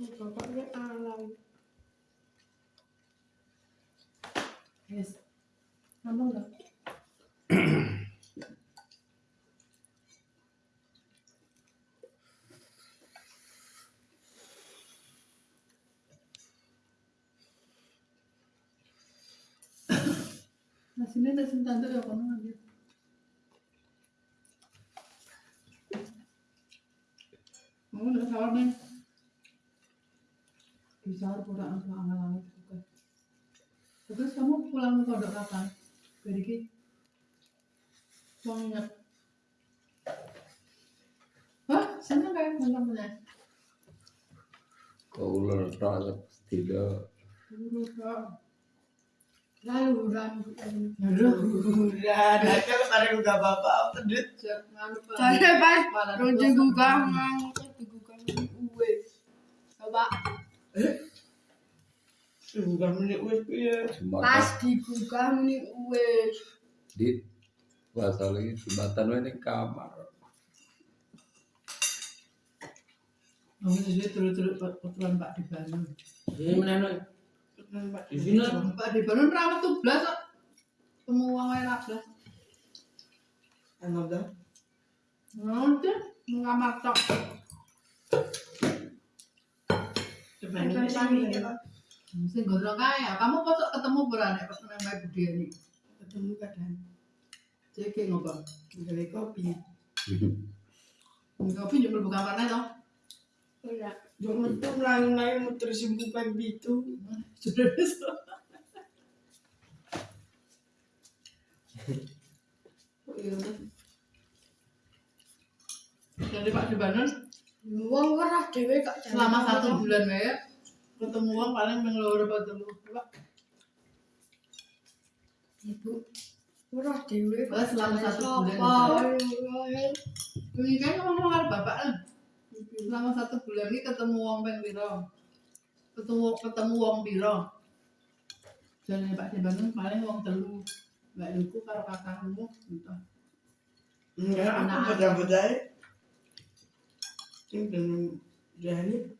Bapaknya alam. Yes. Ngomong nggak? Nah, sini ada sentan tuh ya kono aja. Mau udah sahur nih. Di sahur pura langsung angal-angal juga. Terus kamu pulang ke pondok kapan? Dari ki? Mau ingat? Hah? Seneng kayak punya? Kau ular tak tidak. Dulu kak. Lalu udah bapak tedit. Nganu pak. saya pas Malah Kalau dua digugah sama- ngangkut digugah uwe. Coba Bukan Pasti buka muni wis. Di wasale jembatan wae ning kamar. Amun iki terus-terus potongan Pak Dibanu. Iki menen kok. Di sini Pak Dibanu ora metu blas kok. Temu wong ae lah blas. Ana dah. Ngonten, ning kamar tok. Cepet sami. Ya. Mesti gondrong kaya. Kamu kok ketemu berani pas nang Mbak Budi ini. Ketemu kadang. Cek ngobrol. Dari kopi. Kopi juga buka warna toh. Udah. Jangan tuh melangi-langi muter simpukan. Sudah bisa. Oh iya. Jadi Pak di Bandung Wong ora dhewe kok selama satu bulan ya ketemu uang paling mengeluar telu Pak. Ibu. Ora dhewe Oh, selama satu bulan. Ini kan ngomong karo bapak kan. Selama satu bulan ini ketemu uang peng piro? Ketemu ketemu uang piro? Dan Pak di Bandung paling uang telu. Mbak Luku karo kakakmu entah. Enggak, aku beda-beda. Ini belum jadi.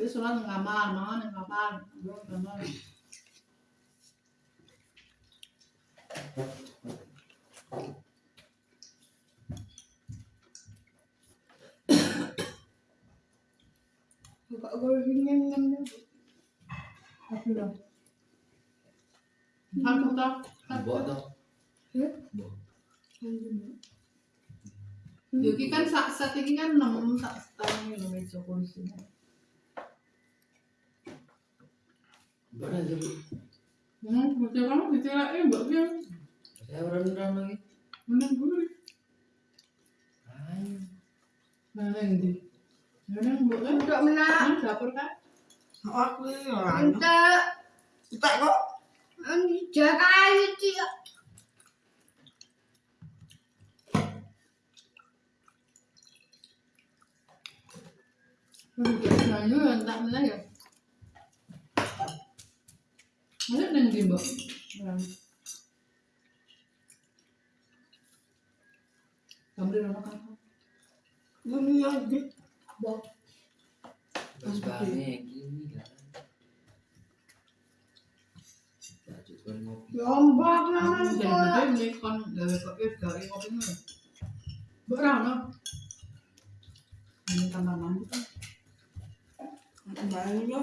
Jadi sholat di kamar, mangan di kamar, gue kamar. Kok gue. Apa dong? Aku tak, Buat toh. Yuki kan sak set ini kan enam sak setengah ini meja Hmm, kamu dicelain mbak Bian. Saya rendang lagi. Ayo. Di? Mbak kan? Untuk menak. Kan dapur kan? Aku ini orang. Untuk Kita kok. jaga itu ya. Nah, itu yang ya. Kamu kakak? Ini lagi. Terus bahannya gini kan. Ngopi. Ini kopi kopi mana? Berapa? Ini kamar mandi kan? Main yo.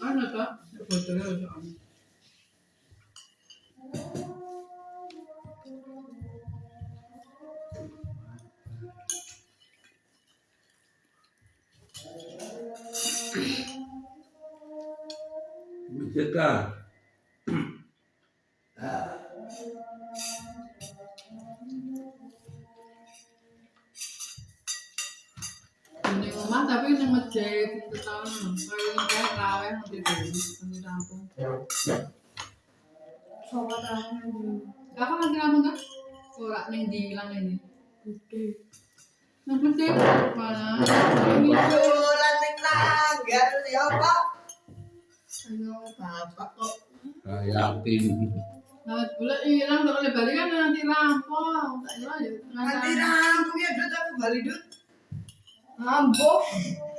Ada tak? Ya fotonya ada soalnya. Bisa kan? Ini rumah tapi itu tahun. Kalau ini kayak rawe nanti dulu, nanti rampung. Sobat tangan. Kakak nanti rampung kan? Ora ning di hilang ini. Gede. Yang penting mana? Bulan ning langgar ya apa? Ayo bapak kok. Nah, yakin. Nah, bulan hilang kalau balik kan nanti rampung. Tak hilang ya. Nanti rampung ya Dut aku balik हाँ वो